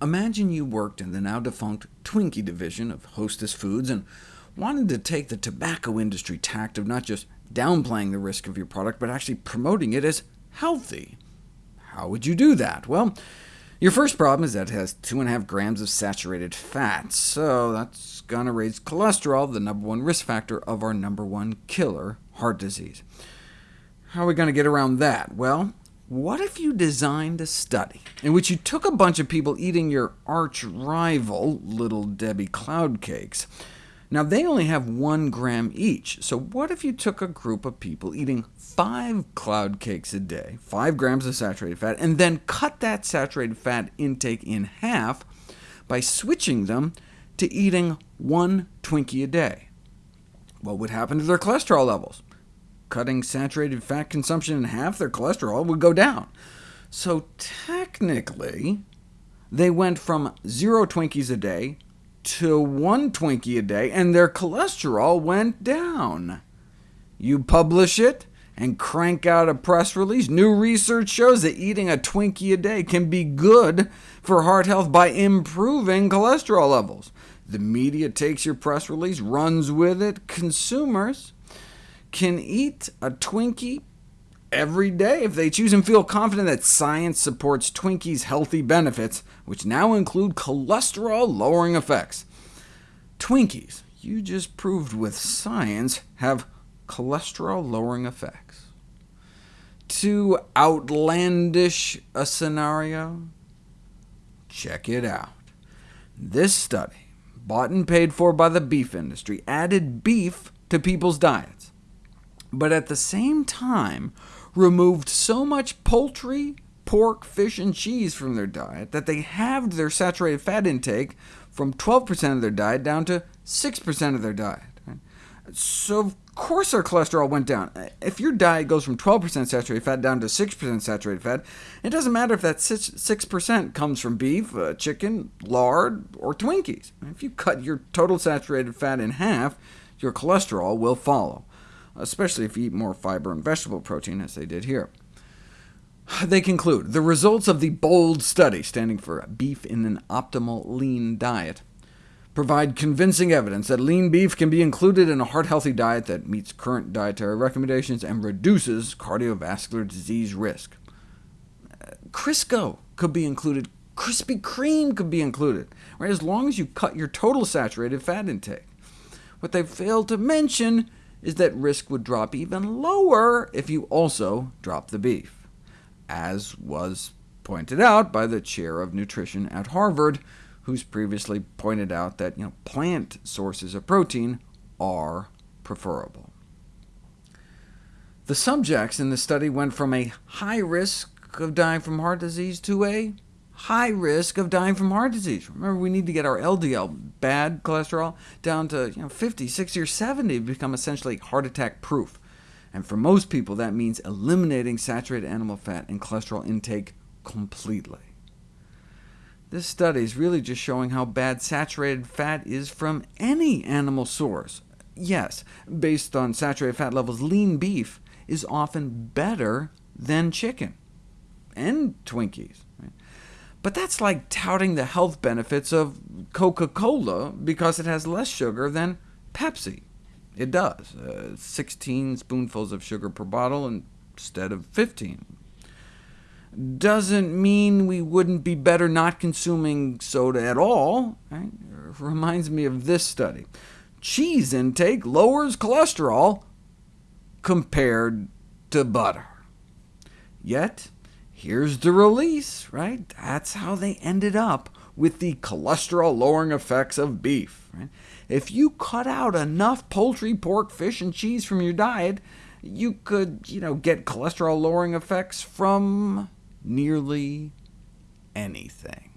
Imagine you worked in the now-defunct Twinkie division of Hostess Foods and wanted to take the tobacco industry tact of not just downplaying the risk of your product, but actually promoting it as healthy. How would you do that? Well, your first problem is that it has 2.5 grams of saturated fat, so that's going to raise cholesterol, the number one risk factor of our number one killer, heart disease. How are we going to get around that? Well, what if you designed a study in which you took a bunch of people eating your arch rival, Little Debbie Cloud Cakes, now, they only have one gram each, so what if you took a group of people eating five cloud cakes a day, 5 grams of saturated fat, and then cut that saturated fat intake in half by switching them to eating one Twinkie a day? What would happen to their cholesterol levels? Cutting saturated fat consumption in half, their cholesterol would go down. So technically, they went from zero Twinkies a day to one Twinkie a day, and their cholesterol went down. You publish it and crank out a press release. New research shows that eating a Twinkie a day can be good for heart health by improving cholesterol levels. The media takes your press release, runs with it. Consumers can eat a Twinkie every day if they choose and feel confident that science supports Twinkies' healthy benefits, which now include cholesterol-lowering effects. Twinkies, you just proved with science, have cholesterol-lowering effects. Too outlandish a scenario? Check it out. This study, bought and paid for by the beef industry, added beef to people's diets, but at the same time removed so much poultry, pork, fish, and cheese from their diet that they halved their saturated fat intake from 12% of their diet down to 6% of their diet. So of course our cholesterol went down. If your diet goes from 12% saturated fat down to 6% saturated fat, it doesn't matter if that 6% comes from beef, uh, chicken, lard, or Twinkies. If you cut your total saturated fat in half, your cholesterol will follow especially if you eat more fiber and vegetable protein, as they did here. They conclude, the results of the BOLD study, standing for Beef in an Optimal Lean Diet, provide convincing evidence that lean beef can be included in a heart-healthy diet that meets current dietary recommendations and reduces cardiovascular disease risk. Crisco could be included, Krispy Kreme could be included, right, as long as you cut your total saturated fat intake. What they failed to mention is that risk would drop even lower if you also drop the beef, as was pointed out by the chair of nutrition at Harvard, who's previously pointed out that you know, plant sources of protein are preferable. The subjects in the study went from a high risk of dying from heart disease to a high risk of dying from heart disease. Remember, we need to get our LDL, bad cholesterol, down to you know, 50, 60, or 70 to become essentially heart attack proof. And for most people, that means eliminating saturated animal fat and cholesterol intake completely. This study is really just showing how bad saturated fat is from any animal source. Yes, based on saturated fat levels, lean beef is often better than chicken and Twinkies. But that's like touting the health benefits of Coca-Cola because it has less sugar than Pepsi. It does, uh, 16 spoonfuls of sugar per bottle instead of 15. Doesn't mean we wouldn't be better not consuming soda at all. Right? Reminds me of this study. Cheese intake lowers cholesterol compared to butter. Yet, Here's the release, right? That's how they ended up with the cholesterol-lowering effects of beef. Right? If you cut out enough poultry, pork, fish, and cheese from your diet, you could you know, get cholesterol-lowering effects from nearly anything.